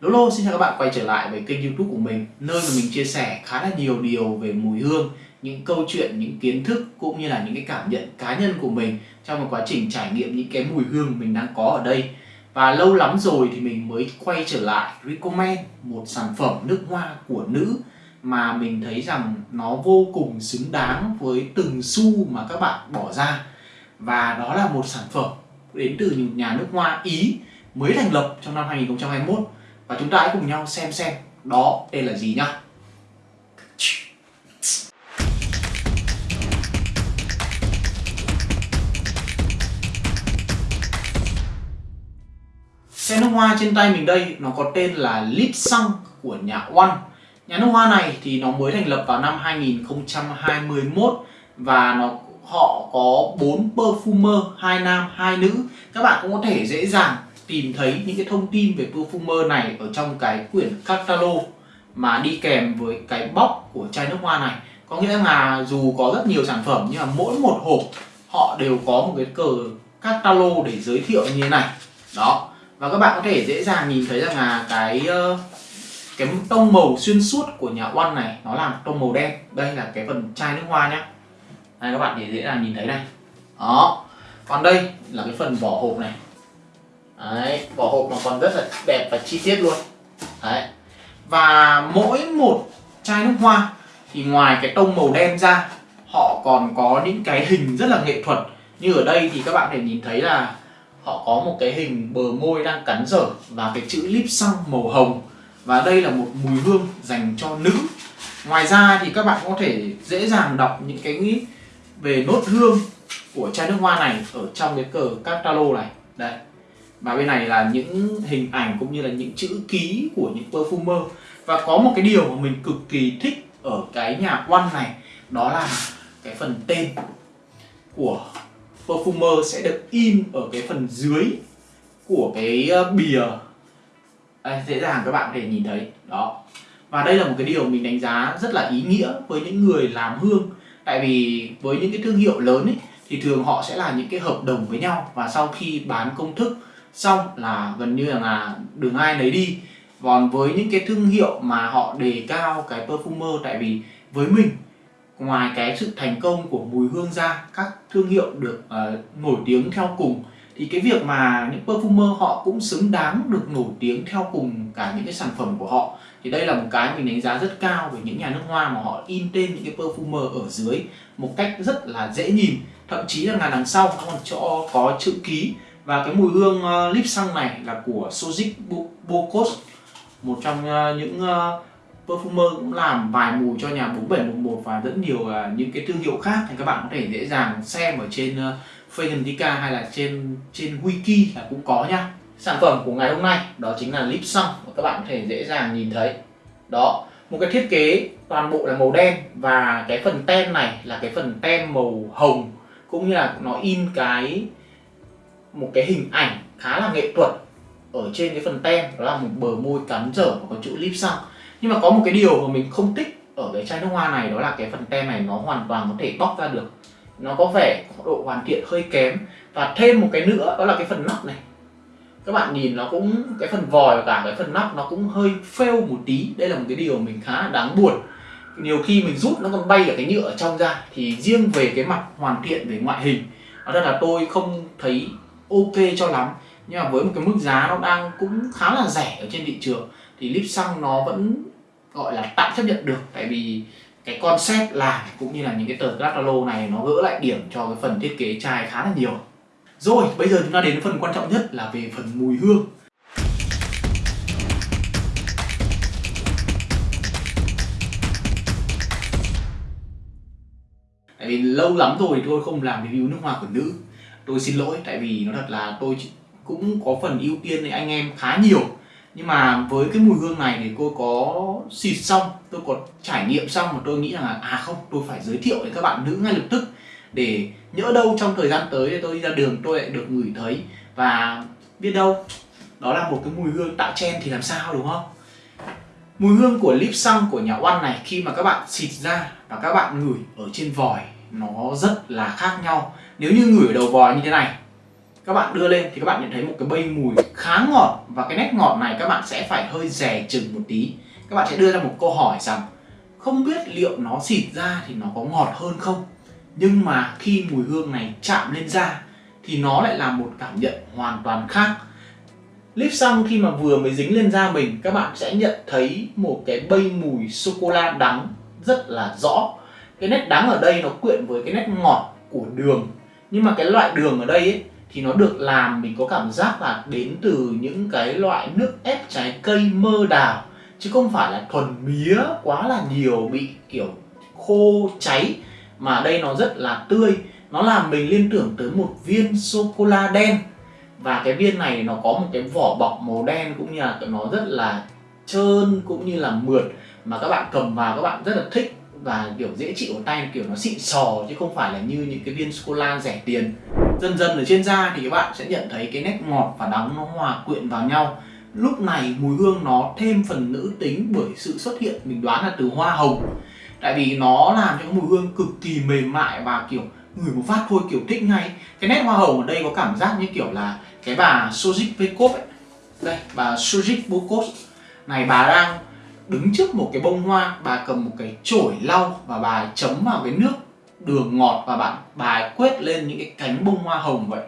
Lolo xin chào các bạn quay trở lại với kênh youtube của mình Nơi mà mình chia sẻ khá là nhiều điều về mùi hương Những câu chuyện, những kiến thức cũng như là những cái cảm nhận cá nhân của mình Trong một quá trình trải nghiệm những cái mùi hương mình đang có ở đây. Và lâu lắm rồi thì mình mới quay trở lại recommend một sản phẩm nước hoa của nữ Mà mình thấy rằng nó vô cùng xứng đáng với từng xu mà các bạn bỏ ra. Và đó là một sản phẩm đến từ nhà nước hoa Ý mới thành lập trong năm 2021 và chúng ta hãy cùng nhau xem xem đó tên là gì nhá Xe nước hoa trên tay mình đây nó có tên là Lip Xăng của nhà One Nhà nước hoa này thì nó mới thành lập vào năm 2021 và nó họ có 4 perfumer, hai nam, hai nữ. Các bạn cũng có thể dễ dàng tìm thấy những cái thông tin về perfumer này ở trong cái quyển catalog mà đi kèm với cái bóc của chai nước hoa này. Có nghĩa là dù có rất nhiều sản phẩm, nhưng mà mỗi một hộp họ đều có một cái cờ catalog để giới thiệu như thế này. Đó. Và các bạn có thể dễ dàng nhìn thấy rằng là cái ờ, cái tông màu xuyên suốt của nhà One này, nó là tông màu đen. Đây là cái phần chai nước hoa nhé đây, các bạn để dễ dàng nhìn thấy đây đó. Còn đây là cái phần vỏ hộp này. Đấy, vỏ hộp nó còn rất là đẹp và chi tiết luôn. Đấy. Và mỗi một chai nước hoa Thì ngoài cái tông màu đen ra Họ còn có những cái hình rất là nghệ thuật. Như ở đây thì các bạn có thể nhìn thấy là Họ có một cái hình bờ môi đang cắn dở Và cái chữ lip xăng màu hồng. Và đây là một mùi hương dành cho nữ. Ngoài ra thì các bạn có thể dễ dàng đọc những cái nghĩ về nốt hương của chai nước hoa này ở trong cái cờ catalog này. Đây và bên này là những hình ảnh cũng như là những chữ ký của những perfumer. Và có một cái điều mà mình cực kỳ thích ở cái nhà quan này đó là cái phần tên của perfumer sẽ được in ở cái phần dưới của cái ờ, bìa. À, dễ dàng các bạn có thể nhìn thấy. Đó. Và đây là một cái điều mình đánh giá rất là ý nghĩa với những người làm hương. Tại vì với những cái thương hiệu lớn ấy, thì thường họ sẽ là những cái hợp đồng với nhau. Và sau khi bán công thức xong là gần như là đường ai lấy đi. Còn với những cái thương hiệu mà họ đề cao cái perfumer tại vì với mình ngoài cái sự thành công của mùi hương ra các thương hiệu được uh, nổi tiếng theo cùng thì cái việc mà những perfumer họ cũng xứng đáng được nổi tiếng theo cùng cả những cái sản phẩm của họ thì đây là một cái mình đánh giá rất cao về những nhà nước hoa mà họ in tên những cái perfumer ở dưới một cách rất là dễ nhìn. Thậm chí là ngàn đằng sau nó còn cho có chữ ký và cái mùi hương uh, lip xăng này là của Sojic Bocos một trong uh, những uh, perfumer cũng làm vài mùi cho nhà 4711 và rất nhiều uh, những cái thương hiệu khác thì các bạn có thể dễ dàng xem ở trên uh, Fragrantica hay là trên trên wiki là cũng có nha sản phẩm của ngày hôm nay đó chính là lip xăng mà các bạn có thể dễ dàng nhìn thấy. Đó một cái thiết kế toàn bộ là màu đen và cái phần tem này là cái phần tem màu hồng cũng như là nó in cái một cái hình ảnh khá là nghệ thuật ở trên cái phần tem, đó là một bờ môi cắn dở và có chữ lip xăng nhưng mà có một cái điều mà mình không thích ở cái chai nước hoa này, đó là cái phần tem này nó hoàn toàn có thể bóc ra được. Nó có vẻ độ hoàn thiện hơi kém. Và thêm một cái nữa, đó là cái phần nắp này. Các bạn nhìn nó cũng, cái phần vòi và cả cái phần nắp nó cũng hơi fail một tí. Đây là một cái điều mình khá là đáng buồn. Nhiều khi mình rút nó còn bay ở cái nhựa ở trong ra, thì riêng về cái mặt hoàn thiện, về ngoại hình đó là tôi không thấy ok cho lắm. Nhưng mà với một cái mức giá nó đang cũng khá là rẻ ở trên thị trường, thì lip xăng nó vẫn gọi là tạm chấp nhận được. Tại vì cái concept làm cũng như là những cái tờ catalog này nó gỡ lại điểm cho cái phần thiết kế chai khá là nhiều. Rồi, bây giờ chúng ta đến phần quan trọng nhất là về phần mùi hương. Tại vì lâu lắm rồi tôi không làm review nước hoa của nữ tôi xin lỗi, tại vì nó thật là tôi cũng có phần ưu tiên với anh em khá nhiều. Nhưng mà với cái mùi hương này thì tôi có xịt xong, tôi có trải nghiệm xong mà tôi nghĩ rằng là à không, tôi phải giới thiệu với các bạn nữ ngay lập tức. Để nhỡ đâu trong thời gian tới tôi đi ra đường, tôi lại được ngửi thấy. Và biết đâu, đó là một cái mùi hương tạo chen thì làm sao, đúng không? Mùi hương của lip xăng của nhà oan này, khi mà các bạn xịt ra và các bạn ngửi ở trên vòi, nó rất là khác nhau nếu như ngửi ở đầu vòi như thế này, các bạn đưa lên thì các bạn nhận thấy một cái bay mùi khá ngọt và cái nét ngọt này các bạn sẽ phải hơi rè chừng một tí. Các bạn sẽ đưa ra một câu hỏi rằng, không biết liệu nó xịt ra thì nó có ngọt hơn không? Nhưng mà khi mùi hương này chạm lên da thì nó lại là một cảm nhận hoàn toàn khác. Lip xăng khi mà vừa mới dính lên da mình, các bạn sẽ nhận thấy một cái bay mùi sô-cô-la đắng rất là rõ. Cái nét đắng ở đây nó quyện với cái nét ngọt của đường nhưng mà cái loại đường ở đây ấy, thì nó được làm mình có cảm giác là đến từ những cái loại nước ép trái cây mơ đào. Chứ không phải là thuần mía quá là nhiều bị kiểu khô cháy. Mà đây nó rất là tươi. Nó làm mình liên tưởng tới một viên sô cô la đen. Và cái viên này nó có một cái vỏ bọc màu đen cũng như là nó rất là trơn cũng như là mượt. Mà các bạn cầm vào các bạn rất là thích và kiểu dễ chịu ở tay, kiểu nó xịn sò chứ không phải là như những cái viên sô cô la rẻ tiền. Dần dần ở trên da thì các bạn sẽ nhận thấy cái nét ngọt và đắng nó hòa quyện vào nhau. Lúc này mùi hương nó thêm phần nữ tính bởi sự xuất hiện, mình đoán là từ hoa hồng. Tại vì nó làm cho mùi hương cực kỳ mềm mại và kiểu người một phát thôi kiểu thích ngay. Cái nét hoa hồng ở đây có cảm giác như kiểu là cái bà sojik Pekov ấy. Đây, bà Sojik Bukov này, bà đang đứng trước một cái bông hoa, bà cầm một cái chổi lau và bà chấm vào cái nước đường ngọt và bạn, bà quét lên những cái cánh bông hoa hồng vậy.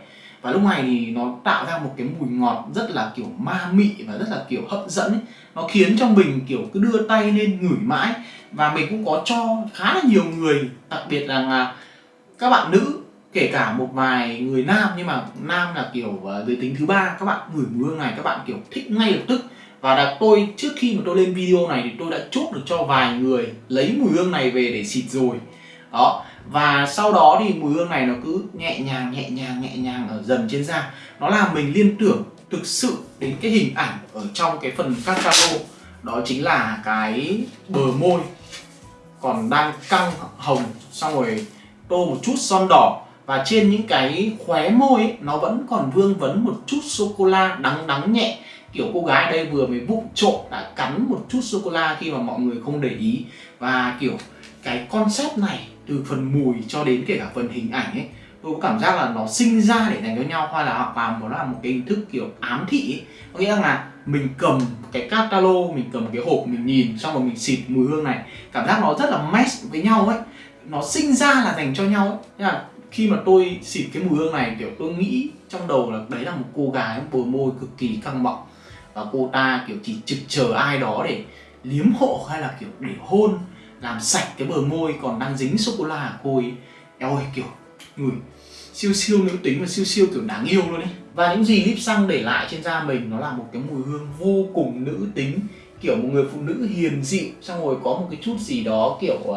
Và lúc này thì nó tạo ra một cái mùi ngọt rất là kiểu ma mị và rất là kiểu hấp dẫn ấy. nó khiến cho mình kiểu cứ đưa tay lên ngửi mãi. Và mình cũng có cho khá là nhiều người, đặc biệt là các bạn nữ, kể cả một vài người nam, nhưng mà nam là kiểu ờ, giới tính thứ ba, các bạn ngửi mùi hương này, các bạn kiểu thích ngay lập tức và là tôi trước khi mà tôi lên video này thì tôi đã chốt được cho vài người lấy mùi hương này về để xịt rồi. Đó. Và sau đó thì mùi hương này nó cứ nhẹ nhàng nhẹ nhàng nhẹ nhàng ở dần trên da. Nó làm mình liên tưởng thực sự đến cái hình ảnh ở trong cái phần catalo đó chính là cái bờ môi còn đang căng hồng xong rồi tô một chút son đỏ. Và trên những cái khóe môi ấy, nó vẫn còn vương vấn một chút sô cô la đắng đắng nhẹ kiểu cô gái đây vừa mới vụng trộm đã cắn một chút sô cô la khi mà mọi người không để ý. Và kiểu cái concept này từ phần mùi cho đến kể cả phần hình ảnh ấy, tôi có cảm giác là nó sinh ra để dành cho nhau hoặc là hoặc là một là một cái hình thức kiểu ám thị ấy. có nghĩa là mình cầm cái catalog, mình cầm cái hộp, mình nhìn, xong rồi mình xịt mùi hương này. Cảm giác nó rất là match với nhau ấy. Nó sinh ra là dành cho nhau ấy. Thế là khi mà tôi xịt cái mùi hương này, kiểu tôi nghĩ trong đầu là đấy là một cô gái bờ môi cực kỳ căng bọng và cô ta kiểu chỉ trực chờ ai đó để liếm hộ hay là kiểu để hôn làm sạch cái bờ môi còn đang dính sô cô la của cô ấy. Eo ơi kiểu người siêu siêu nữ tính và siêu siêu kiểu đáng yêu luôn ấy. Và những gì lip xăng để lại trên da mình nó là một cái mùi hương vô cùng nữ tính kiểu một người phụ nữ hiền dịu xong rồi có một cái chút gì đó kiểu uh,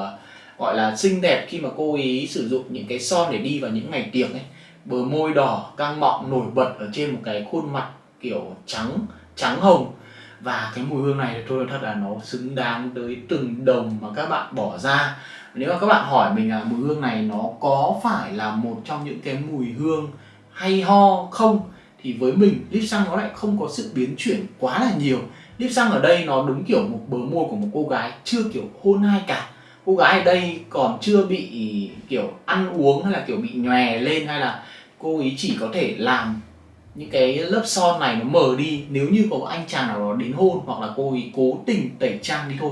gọi là xinh đẹp khi mà cô ấy sử dụng những cái son để đi vào những ngày tiệc ấy. Bờ môi đỏ căng mọng nổi bật ở trên một cái khuôn mặt kiểu trắng trắng hồng. Và cái mùi hương này tôi nói thật là nó xứng đáng tới từng đồng mà các bạn bỏ ra. Nếu mà các bạn hỏi mình là mùi hương này nó có phải là một trong những cái mùi hương hay ho không, thì với mình, lip xăng nó lại không có sự biến chuyển quá là nhiều. Lip xăng ở đây nó đúng kiểu một bờ môi của một cô gái chưa kiểu hôn ai cả. Cô gái ở đây còn chưa bị kiểu ăn uống hay là kiểu bị nhòe lên hay là cô ấy chỉ có thể làm những cái lớp son này nó mờ đi, nếu như có anh chàng nào đó đến hôn hoặc là cô ấy cố tình tẩy trang đi thôi.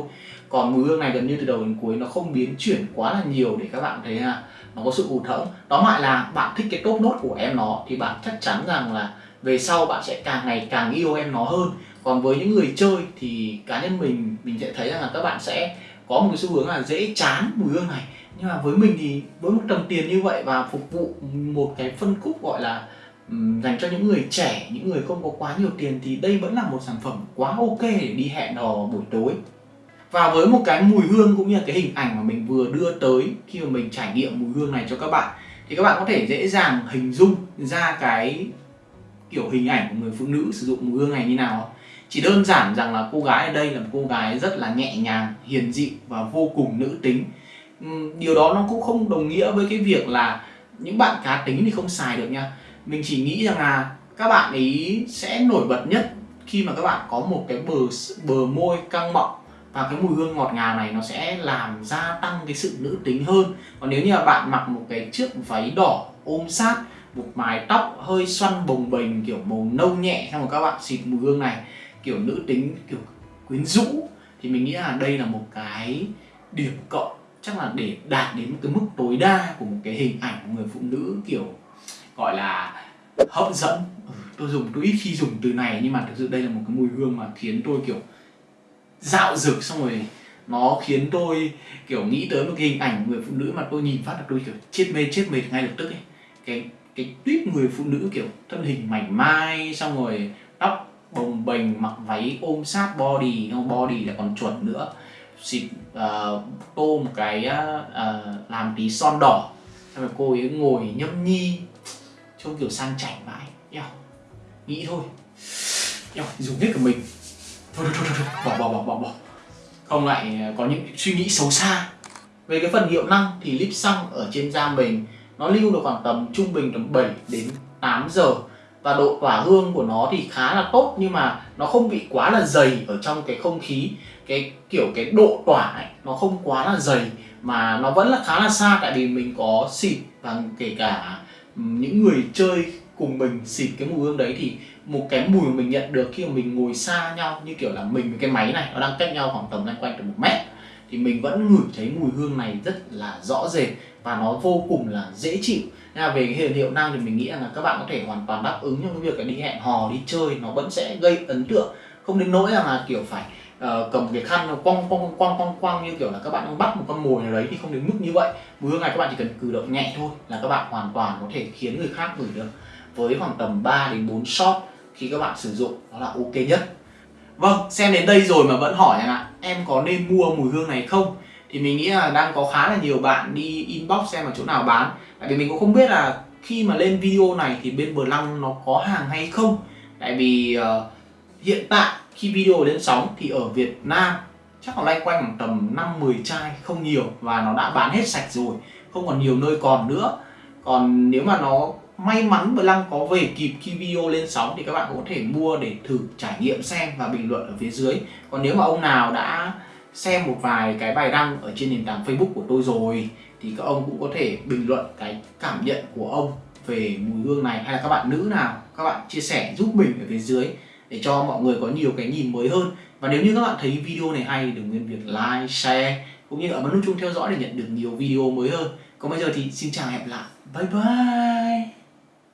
Còn mùi hương này gần như từ đầu đến cuối nó không biến chuyển quá là nhiều để các bạn thấy là nó có sự hụt hẫng đó lại là bạn thích cái top nốt của em nó thì bạn chắc chắn rằng là về sau bạn sẽ càng ngày càng yêu em nó hơn. Còn với những người chơi thì cá nhân mình mình sẽ thấy rằng là các bạn sẽ có một cái xu hướng là dễ chán mùi hương này. Nhưng mà với mình thì với một tầm tiền như vậy và phục vụ một cái phân khúc gọi là dành cho những người trẻ, những người không có quá nhiều tiền thì đây vẫn là một sản phẩm quá ok để đi hẹn hò buổi tối. Và với một cái mùi hương cũng như là cái hình ảnh mà mình vừa đưa tới khi mà mình trải nghiệm mùi hương này cho các bạn, thì các bạn có thể dễ dàng hình dung ra cái kiểu hình ảnh của người phụ nữ sử dụng mùi hương này như nào chỉ đơn giản rằng là cô gái ở đây là một cô gái rất là nhẹ nhàng, hiền dịu và vô cùng nữ tính. Điều đó nó cũng không đồng nghĩa với cái việc là những bạn cá tính thì không xài được nha mình chỉ nghĩ rằng là các bạn ấy sẽ nổi bật nhất khi mà các bạn có một cái bờ bờ môi căng mọng và cái mùi hương ngọt ngào này nó sẽ làm gia tăng cái sự nữ tính hơn. Còn nếu như là bạn mặc một cái chiếc váy đỏ ôm sát, một mái tóc hơi xoăn bồng bềnh, kiểu màu nâu nhẹ, xong rồi các bạn xịt mùi hương này, kiểu nữ tính, kiểu quyến rũ, thì mình nghĩ là đây là một cái điểm cộng, chắc là để đạt đến một cái mức tối đa của một cái hình ảnh của người phụ nữ, kiểu, gọi là hấp dẫn. Ừ, tôi dùng tôi ít khi dùng từ này nhưng mà thực sự đây là một cái mùi hương mà khiến tôi kiểu dạo dực xong rồi nó khiến tôi kiểu nghĩ tới một cái hình ảnh người phụ nữ mà tôi nhìn phát là tôi kiểu chết mê chết mệt ngay lập tức ấy. Cái cái tuyết người phụ nữ kiểu thân hình mảnh mai xong rồi tóc bồng bềnh mặc váy ôm sát body không body là còn chuẩn nữa. Xịt uh, tô một cái uh, làm tí son đỏ. Xong rồi cô ấy ngồi nhâm nhi trông kiểu sang chảnh mãi, eo nghĩ thôi. Eo dùng hết cả mình. Thôi thôi thôi, thôi. bỏ bỏ bỏ bỏ bỏ. Không lại ờ, có những suy nghĩ xấu xa. Về cái phần hiệu năng thì lip xăng ở trên da mình nó lưu được khoảng tầm trung bình tầm 7 đến 8 giờ. Và độ tỏa hương của nó thì khá là tốt nhưng mà nó không bị quá là dày ở trong cái không khí. Cái kiểu cái độ tỏa ấy, nó không quá là dày mà nó vẫn là khá là xa. Tại vì mình có xịt và kể cả những người chơi cùng mình xịt cái mùi hương đấy thì một cái mùi mà mình nhận được khi mà mình ngồi xa nhau, như kiểu là mình với cái máy này, nó đang cách nhau khoảng tầm loanh quanh được một mét, thì mình vẫn ngửi thấy mùi hương này rất là rõ rệt và nó vô cùng là dễ chịu. Nên là về cái hiệu năng thì mình nghĩ là các bạn có thể hoàn toàn đáp ứng cho cái việc là đi hẹn hò, đi chơi, nó vẫn sẽ gây ấn tượng. Không đến nỗi là kiểu phải uh, cầm cái khăn nó quăng quăng quăng quăng quăng như kiểu là các bạn đang bắt một con mồi nào đấy thì không đến mức như vậy. Mùi hương này các bạn chỉ cần cử động nhẹ thôi là các bạn hoàn toàn có thể khiến người khác gửi được. Với khoảng tầm 3 đến 4 shot khi các bạn sử dụng đó là ok nhất. Vâng, xem đến đây rồi mà vẫn hỏi rằng ạ. Em có nên mua mùi hương này không? Thì mình nghĩ là đang có khá là nhiều bạn đi inbox xem ở chỗ nào bán. Tại vì mình cũng không biết là khi mà lên video này thì bên Bờ Lăng nó có hàng hay không. Tại vì uh, hiện tại, khi video lên sóng thì ở Việt Nam, chắc là loanh quanh khoảng tầm 5-10 chai, không nhiều. Và nó đã bán hết sạch rồi, không còn nhiều nơi còn nữa. Còn nếu mà nó may mắn và Lăng có về kịp khi video lên sóng thì các bạn cũng có thể mua để thử trải nghiệm xem và bình luận ở phía dưới. Còn nếu mà ông nào đã xem một vài cái bài đăng ở trên nền tảng Facebook của tôi rồi thì các ông cũng có thể bình luận cái cảm nhận của ông về mùi hương này. Hay là các bạn nữ nào, các bạn chia sẻ giúp mình ở phía dưới để cho mọi người có nhiều cái nhìn mới hơn. Và nếu như các bạn thấy video này hay đừng quên việc like, share cũng như ấn nút chuông theo dõi để nhận được nhiều video mới hơn. Còn bây giờ thì xin chào hẹn gặp lại. Bye bye!